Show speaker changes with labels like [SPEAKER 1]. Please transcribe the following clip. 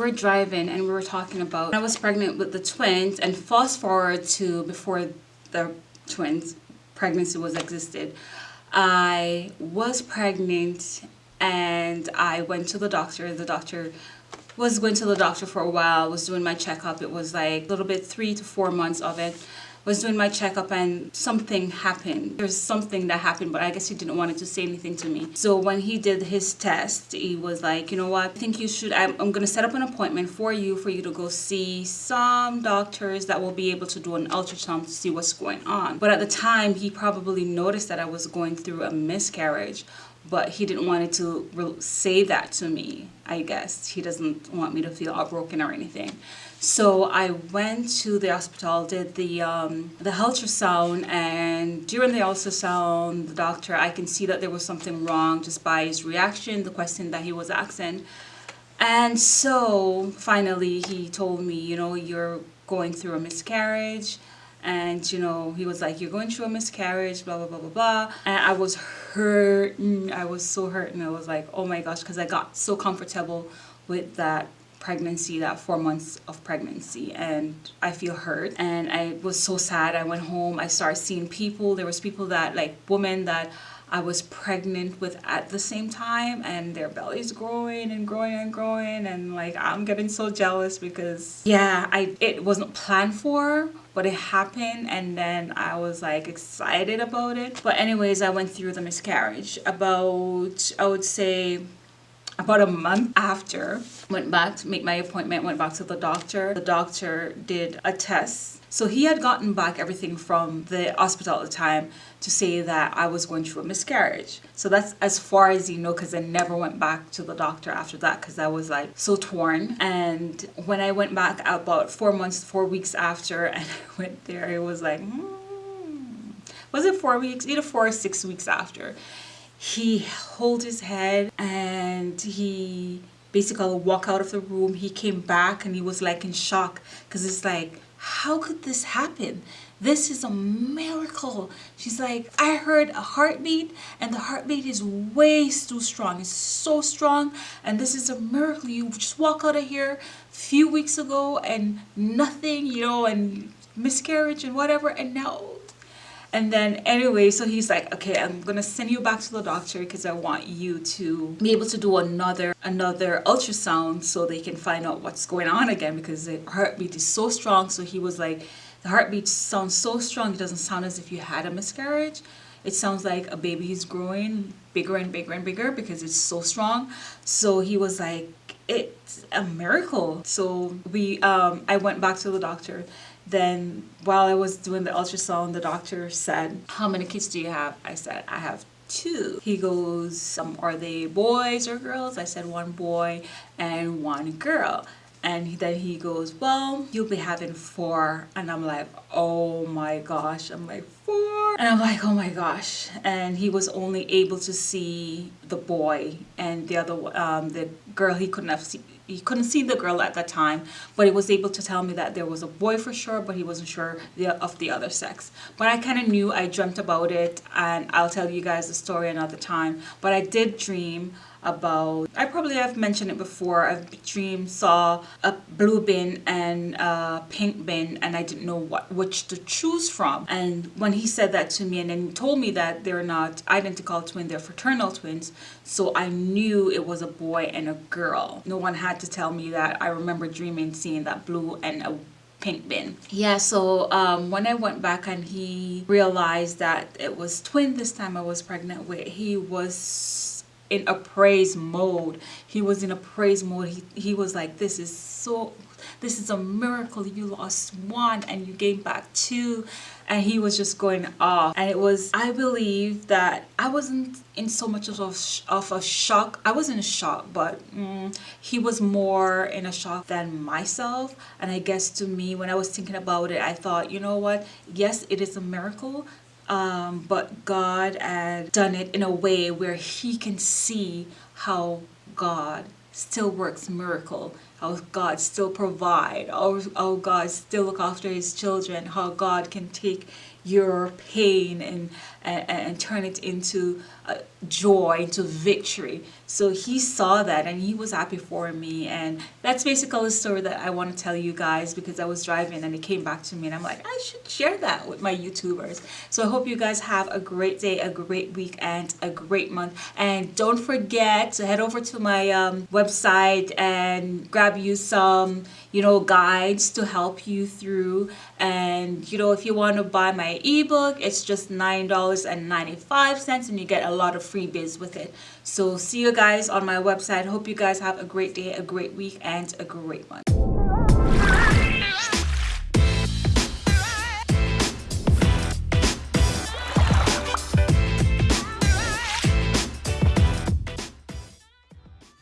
[SPEAKER 1] were driving and we were talking about I was pregnant with the twins and fast forward to before the twins pregnancy was existed. I was pregnant and I went to the doctor. The doctor was going to the doctor for a while, was doing my checkup. It was like a little bit three to four months of it was doing my checkup and something happened. There's something that happened, but I guess he didn't want to say anything to me. So when he did his test, he was like, you know what, I think you should, I'm, I'm going to set up an appointment for you, for you to go see some doctors that will be able to do an ultrasound to see what's going on. But at the time, he probably noticed that I was going through a miscarriage but he didn't want to say that to me I guess he doesn't want me to feel heartbroken or anything so I went to the hospital, did the, um, the ultrasound, and during the ultrasound, the doctor, I can see that there was something wrong just by his reaction, the question that he was asking. And so finally he told me, you know, you're going through a miscarriage. And, you know, he was like, you're going through a miscarriage, blah, blah, blah, blah, blah. And I was hurt. I was so hurt. And I was like, oh my gosh, because I got so comfortable with that pregnancy that four months of pregnancy and I feel hurt and I was so sad I went home I started seeing people there was people that like women that I was pregnant with at the same time and their bellies growing and growing and growing and like I'm getting so jealous because yeah I it wasn't planned for but it happened and then I was like excited about it. But anyways I went through the miscarriage about I would say about a month after. Went back to make my appointment went back to the doctor. The doctor did a test so he had gotten back everything from the hospital at the time to say that I was going through a miscarriage. So that's as far as you know because I never went back to the doctor after that because I was like so torn. And when I went back about four months, four weeks after and I went there, it was like, hmm. was it four weeks? Either four or six weeks after he held his head and he basically walked out of the room he came back and he was like in shock because it's like how could this happen? This is a miracle. She's like i heard a heartbeat and the heartbeat is way too strong. It's so strong and this is a miracle. You just walk out of here a few weeks ago and nothing you know and miscarriage and whatever and now and then anyway so he's like okay i'm gonna send you back to the doctor because i want you to be able to do another another ultrasound so they can find out what's going on again because the heartbeat is so strong. So he was like the heartbeat sounds so strong it doesn't sound as if you had a miscarriage. It sounds like a baby is growing bigger and bigger and bigger because it's so strong. So he was like it's a miracle. So we um i went back to the doctor then while I was doing the ultrasound, the doctor said, how many kids do you have? I said, I have two. He goes, um, are they boys or girls? I said one boy and one girl. And then he goes, well, you'll be having four. And I'm like, oh my gosh. I'm like, four? And I'm like, oh my gosh. And he was only able to see the boy and the other, um, the girl he couldn't have seen he couldn't see the girl at that time but he was able to tell me that there was a boy for sure but he wasn't sure the, of the other sex. But I kind of knew I dreamt about it and I'll tell you guys the story another time. But I did dream about I probably have mentioned it before I dreamed saw a blue bin and a pink bin and I didn't know what which to choose from. And when he said that to me and then he told me that they're not identical twins they're fraternal twins so I knew it was a boy and a girl. No one had to tell me that. I remember dreaming seeing that blue and a pink bin. Yeah so um, when I went back and he realized that it was twin this time I was pregnant with he was in a praise mode. He was in a praise mode. He, he was like this is so this is a miracle. You lost one and you gained back two. And he was just going off. And it was i believe that i wasn't in so much of a, of a shock. I wasn't in shock but mm, he was more in a shock than myself. And i guess to me when i was thinking about it i thought you know what? Yes it is a miracle um, but God had done it in a way where he can see how God still works miracle how God still provide, how, how God still look after his children, how God can take your pain and, and, and turn it into joy, into victory. So he saw that and he was happy for me. And that's basically the story that I want to tell you guys because I was driving and it came back to me and I'm like, I should share that with my YouTubers. So I hope you guys have a great day, a great week, and a great month. And don't forget to head over to my um, website and grab you some, you know, guides to help you through. And, you know, if you want to buy my ebook, it's just $9.95 and you get a lot of freebies with it. So see you guys on my website. Hope you guys have a great day, a great week, and a great month.